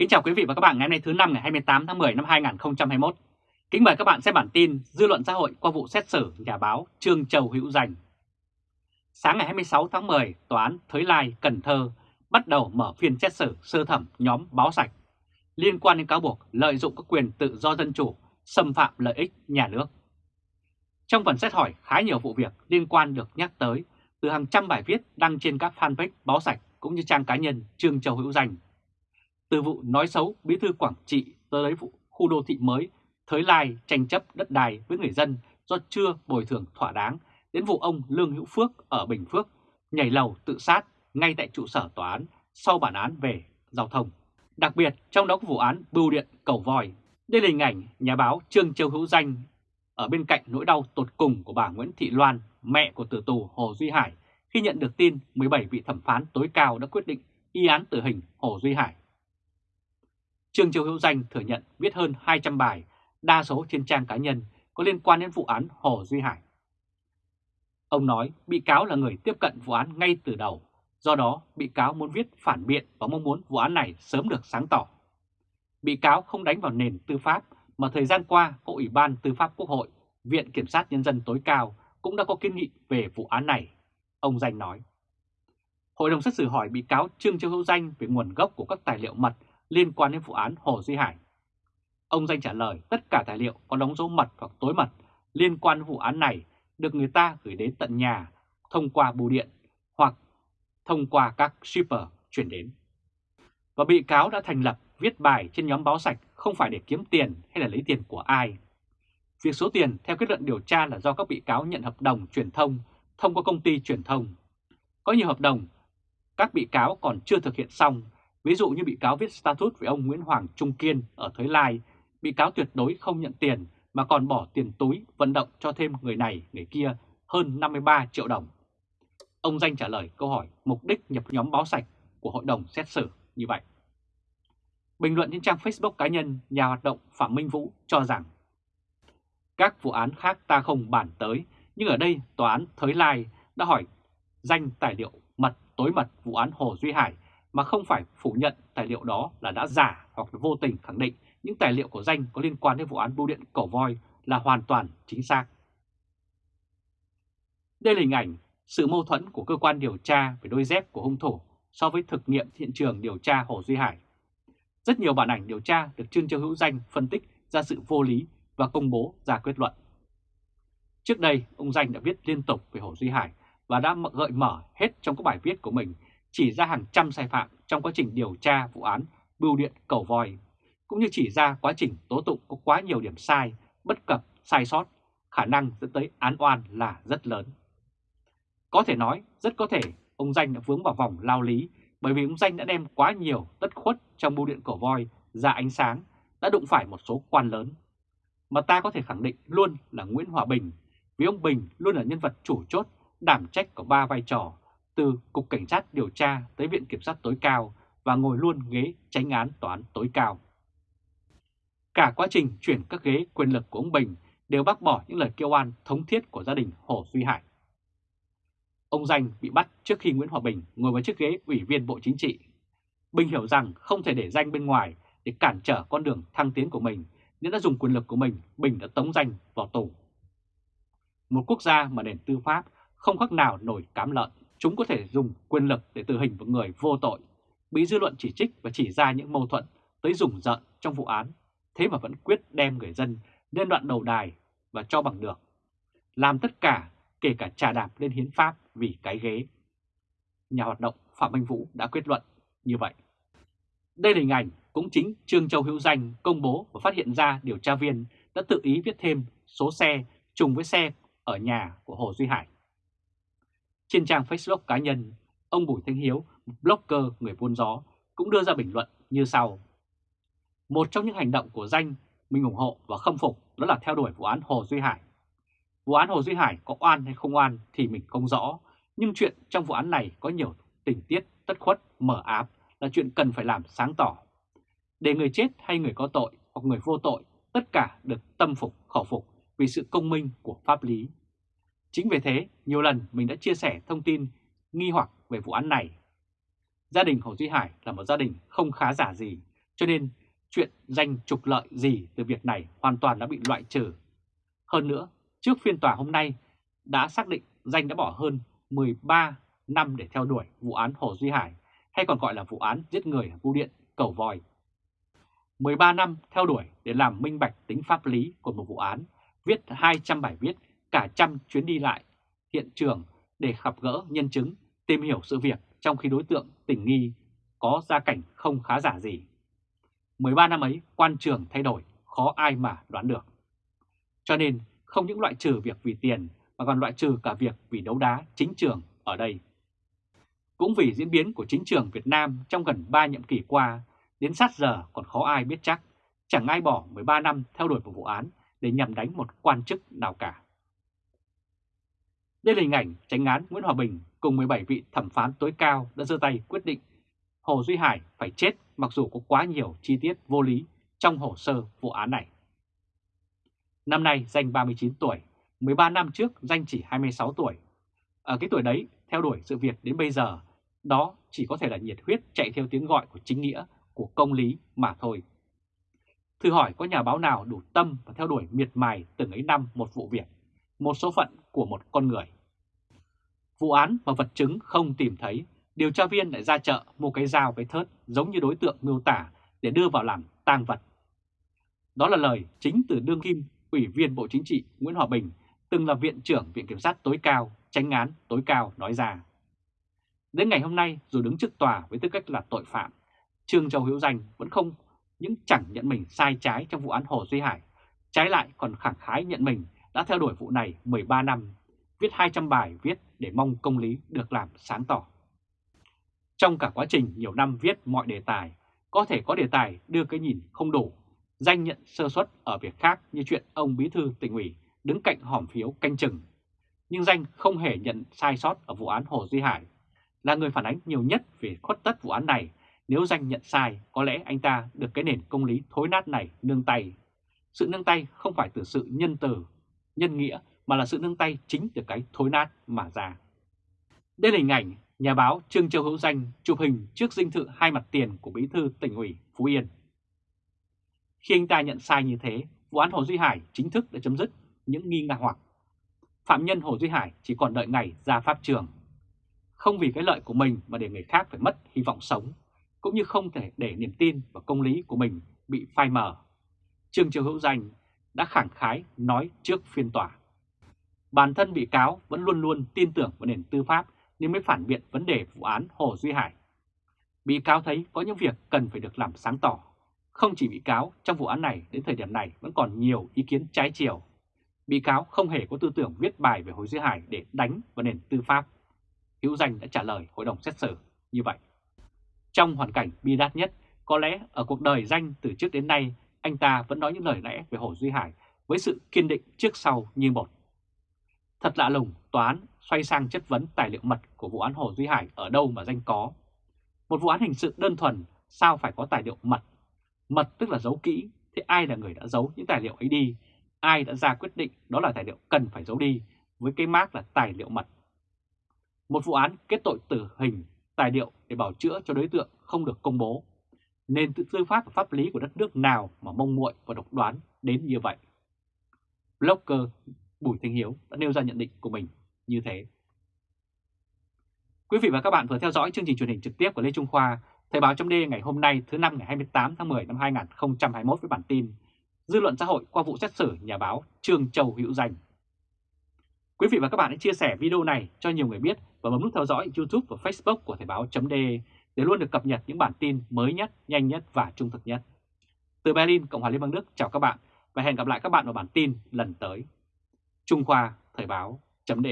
Kính chào quý vị và các bạn ngày hôm nay thứ năm ngày 28 tháng 10 năm 2021. Kính mời các bạn xem bản tin dư luận xã hội qua vụ xét xử nhà báo Trương Châu Hữu dành Sáng ngày 26 tháng 10, Tòa án Thới Lai, Cần Thơ bắt đầu mở phiên xét xử sơ thẩm nhóm báo sạch liên quan đến cáo buộc lợi dụng các quyền tự do dân chủ, xâm phạm lợi ích nhà nước. Trong phần xét hỏi, khá nhiều vụ việc liên quan được nhắc tới từ hàng trăm bài viết đăng trên các fanpage báo sạch cũng như trang cá nhân Trương Châu Hữu dành từ vụ nói xấu bí thư Quảng Trị tới lấy vụ khu đô thị mới Thới Lai tranh chấp đất đai với người dân do chưa bồi thường thỏa đáng đến vụ ông Lương Hữu Phước ở Bình Phước nhảy lầu tự sát ngay tại trụ sở tòa án sau bản án về giao thông. Đặc biệt trong đó có vụ án bưu điện cầu vòi Đây là hình ảnh nhà báo Trương Châu Hữu Danh ở bên cạnh nỗi đau tột cùng của bà Nguyễn Thị Loan, mẹ của tử tù Hồ Duy Hải khi nhận được tin 17 vị thẩm phán tối cao đã quyết định y án tử hình Hồ Duy Hải. Trương Châu Hữu Danh thừa nhận viết hơn 200 bài, đa số trên trang cá nhân có liên quan đến vụ án Hồ Duy Hải. Ông nói bị cáo là người tiếp cận vụ án ngay từ đầu, do đó bị cáo muốn viết phản biện và mong muốn vụ án này sớm được sáng tỏ. Bị cáo không đánh vào nền tư pháp mà thời gian qua có Ủy ban Tư pháp Quốc hội, Viện Kiểm sát Nhân dân tối cao cũng đã có kiến nghị về vụ án này, ông Danh nói. Hội đồng xét xử hỏi bị cáo Trương Châu Hữu Danh về nguồn gốc của các tài liệu mật liên quan đến vụ án Hồ Duy Hải. Ông Danh trả lời tất cả tài liệu có đóng dấu mật hoặc tối mật liên quan vụ án này được người ta gửi đến tận nhà thông qua bưu điện hoặc thông qua các shipper chuyển đến. Và bị cáo đã thành lập viết bài trên nhóm báo sạch không phải để kiếm tiền hay là lấy tiền của ai. Việc số tiền theo kết luận điều tra là do các bị cáo nhận hợp đồng truyền thông thông qua công ty truyền thông. Có nhiều hợp đồng các bị cáo còn chưa thực hiện xong Ví dụ như bị cáo viết status với ông Nguyễn Hoàng Trung Kiên ở Thới Lai, bị cáo tuyệt đối không nhận tiền mà còn bỏ tiền túi vận động cho thêm người này, người kia hơn 53 triệu đồng. Ông Danh trả lời câu hỏi mục đích nhập nhóm báo sạch của hội đồng xét xử như vậy. Bình luận trên trang Facebook cá nhân, nhà hoạt động Phạm Minh Vũ cho rằng các vụ án khác ta không bàn tới, nhưng ở đây tòa án Thới Lai đã hỏi danh tài liệu mật tối mật vụ án Hồ Duy Hải mà không phải phủ nhận tài liệu đó là đã giả hoặc vô tình khẳng định những tài liệu của danh có liên quan đến vụ án bưu điện cổ voi là hoàn toàn chính xác. Đây là hình ảnh sự mâu thuẫn của cơ quan điều tra về đôi dép của hung thủ so với thực nghiệm hiện trường điều tra Hồ Duy Hải. Rất nhiều bản ảnh điều tra được Trương Châu Hữu Danh phân tích ra sự vô lý và công bố ra kết luận. Trước đây, ông Danh đã viết liên tục về Hồ Duy Hải và đã gợi mở hết trong các bài viết của mình chỉ ra hàng trăm sai phạm trong quá trình điều tra vụ án bưu điện cầu voi, cũng như chỉ ra quá trình tố tụng có quá nhiều điểm sai, bất cập, sai sót, khả năng dẫn tới án oan là rất lớn. Có thể nói, rất có thể ông Danh đã vướng vào vòng lao lý bởi vì ông Danh đã đem quá nhiều tất khuất trong bưu điện cổ voi ra ánh sáng, đã đụng phải một số quan lớn. Mà ta có thể khẳng định luôn là Nguyễn Hòa Bình, vì ông Bình luôn là nhân vật chủ chốt, đảm trách có ba vai trò từ Cục Cảnh sát điều tra tới Viện Kiểm sát tối cao và ngồi luôn ghế tránh án tòa án tối cao. Cả quá trình chuyển các ghế quyền lực của ông Bình đều bác bỏ những lời kêu oan thống thiết của gia đình Hồ Duy Hải. Ông Danh bị bắt trước khi Nguyễn Hòa Bình ngồi vào chiếc ghế ủy viên Bộ Chính trị. Bình hiểu rằng không thể để Danh bên ngoài để cản trở con đường thăng tiến của mình, nên đã dùng quyền lực của mình, Bình đã tống Danh vào tù. Một quốc gia mà nền tư pháp không khác nào nổi cám lợn. Chúng có thể dùng quyền lực để tử hình một người vô tội, bị dư luận chỉ trích và chỉ ra những mâu thuẫn tới rùng rợn trong vụ án, thế mà vẫn quyết đem người dân lên đoạn đầu đài và cho bằng được. Làm tất cả, kể cả trà đạp lên hiến pháp vì cái ghế. Nhà hoạt động Phạm Minh Vũ đã quyết luận như vậy. Đây là hình ảnh cũng chính Trương Châu Hữu Danh công bố và phát hiện ra điều tra viên đã tự ý viết thêm số xe trùng với xe ở nhà của Hồ Duy Hải. Trên trang Facebook cá nhân, ông Bùi Thanh Hiếu, một blogger người buôn gió, cũng đưa ra bình luận như sau. Một trong những hành động của danh mình ủng hộ và khâm phục đó là theo đuổi vụ án Hồ Duy Hải. Vụ án Hồ Duy Hải có oan hay không oan thì mình không rõ, nhưng chuyện trong vụ án này có nhiều tình tiết tất khuất, mở áp là chuyện cần phải làm sáng tỏ. Để người chết hay người có tội hoặc người vô tội tất cả được tâm phục khẩu phục vì sự công minh của pháp lý. Chính vì thế, nhiều lần mình đã chia sẻ thông tin nghi hoặc về vụ án này. Gia đình Hồ Duy Hải là một gia đình không khá giả gì, cho nên chuyện danh trục lợi gì từ việc này hoàn toàn đã bị loại trừ. Hơn nữa, trước phiên tòa hôm nay đã xác định danh đã bỏ hơn 13 năm để theo đuổi vụ án Hồ Duy Hải hay còn gọi là vụ án giết người ở Bưu Điện, Cầu Vòi. 13 năm theo đuổi để làm minh bạch tính pháp lý của một vụ án, viết 200 bài viết, cả trăm chuyến đi lại hiện trường để gặp gỡ nhân chứng, tìm hiểu sự việc trong khi đối tượng tình nghi có gia cảnh không khá giả gì. 13 năm ấy quan trường thay đổi, khó ai mà đoán được. Cho nên không những loại trừ việc vì tiền mà còn loại trừ cả việc vì đấu đá chính trường ở đây. Cũng vì diễn biến của chính trường Việt Nam trong gần 3 nhiệm kỳ qua, đến sát giờ còn khó ai biết chắc, chẳng ai bỏ 13 năm theo đuổi một vụ án để nhằm đánh một quan chức nào cả. Đây là hình ảnh tránh án Nguyễn Hòa Bình cùng 17 vị thẩm phán tối cao đã giơ tay quyết định Hồ Duy Hải phải chết mặc dù có quá nhiều chi tiết vô lý trong hồ sơ vụ án này. Năm nay danh 39 tuổi, 13 năm trước danh chỉ 26 tuổi. Ở cái tuổi đấy, theo đuổi sự việc đến bây giờ, đó chỉ có thể là nhiệt huyết chạy theo tiếng gọi của chính nghĩa, của công lý mà thôi. Thử hỏi có nhà báo nào đủ tâm và theo đuổi miệt mài từng ấy năm một vụ việc, một số phận của một con người. Vụ án và vật chứng không tìm thấy, điều tra viên lại ra chợ mua cái dao cái thớt giống như đối tượng miêu tả để đưa vào làm tang vật. Đó là lời chính từ đương kim Ủy viên Bộ Chính trị Nguyễn Hòa Bình, từng là Viện trưởng Viện Kiểm sát tối cao, tránh án tối cao nói ra. Đến ngày hôm nay, dù đứng trước tòa với tư cách là tội phạm, Trương Châu Hữu Danh vẫn không những chẳng nhận mình sai trái trong vụ án Hồ Duy Hải, trái lại còn khẳng khái nhận mình đã theo đuổi vụ này 13 năm, viết 200 bài viết để mong công lý được làm sáng tỏ. Trong cả quá trình nhiều năm viết mọi đề tài, có thể có đề tài đưa cái nhìn không đủ, danh nhận sơ suất ở việc khác như chuyện ông Bí Thư tỉnh ủy đứng cạnh hòm phiếu canh chừng. Nhưng danh không hề nhận sai sót ở vụ án Hồ Duy Hải, là người phản ánh nhiều nhất về khuất tất vụ án này. Nếu danh nhận sai, có lẽ anh ta được cái nền công lý thối nát này nương tay. Sự nương tay không phải từ sự nhân từ, nhân nghĩa, mà là sự nương tay chính từ cái thối nát mà ra. Đây là hình ảnh nhà báo Trương Châu Hữu Danh chụp hình trước dinh thự hai mặt tiền của bí thư tỉnh ủy Phú Yên. Khi anh ta nhận sai như thế, vụ án Hồ Duy Hải chính thức đã chấm dứt những nghi ngạc hoặc. Phạm nhân Hồ Duy Hải chỉ còn đợi ngày ra pháp trường. Không vì cái lợi của mình mà để người khác phải mất hy vọng sống, cũng như không thể để niềm tin và công lý của mình bị phai mờ. Trương Châu Hữu Danh đã khẳng khái nói trước phiên tòa. Bản thân bị cáo vẫn luôn luôn tin tưởng vào nền tư pháp nên mới phản biện vấn đề vụ án Hồ Duy Hải. Bị cáo thấy có những việc cần phải được làm sáng tỏ. Không chỉ bị cáo, trong vụ án này đến thời điểm này vẫn còn nhiều ý kiến trái chiều. Bị cáo không hề có tư tưởng viết bài về Hồ Duy Hải để đánh vào nền tư pháp. Hữu Danh đã trả lời hội đồng xét xử như vậy. Trong hoàn cảnh bi đát nhất, có lẽ ở cuộc đời Danh từ trước đến nay, anh ta vẫn nói những lời lẽ về Hồ Duy Hải với sự kiên định trước sau như một. Thật lạ lùng, tòa án xoay sang chất vấn tài liệu mật của vụ án Hồ Duy Hải ở đâu mà danh có. Một vụ án hình sự đơn thuần, sao phải có tài liệu mật? Mật tức là giấu kỹ, thế ai là người đã giấu những tài liệu ấy đi? Ai đã ra quyết định đó là tài liệu cần phải giấu đi với cái mác là tài liệu mật? Một vụ án kết tội tử hình, tài liệu để bảo chữa cho đối tượng không được công bố nền tự tư pháp và pháp lý của đất nước nào mà mông muội và độc đoán đến như vậy? Blogger Bùi Thanh Hiếu đã nêu ra nhận định của mình như thế. Quý vị và các bạn vừa theo dõi chương trình truyền hình trực tiếp của Lê Trung Khoa, Thời báo chấm ngày hôm nay thứ năm ngày 28 tháng 10 năm 2021 với bản tin Dư luận xã hội qua vụ xét xử nhà báo Trương Châu Hữu Danh. Quý vị và các bạn hãy chia sẻ video này cho nhiều người biết và bấm nút theo dõi YouTube và Facebook của Thời báo chấm để để luôn được cập nhật những bản tin mới nhất, nhanh nhất và trung thực nhất. Từ Berlin, Cộng hòa Liên bang Đức chào các bạn và hẹn gặp lại các bạn ở bản tin lần tới. Trung Khoa Thời báo chấm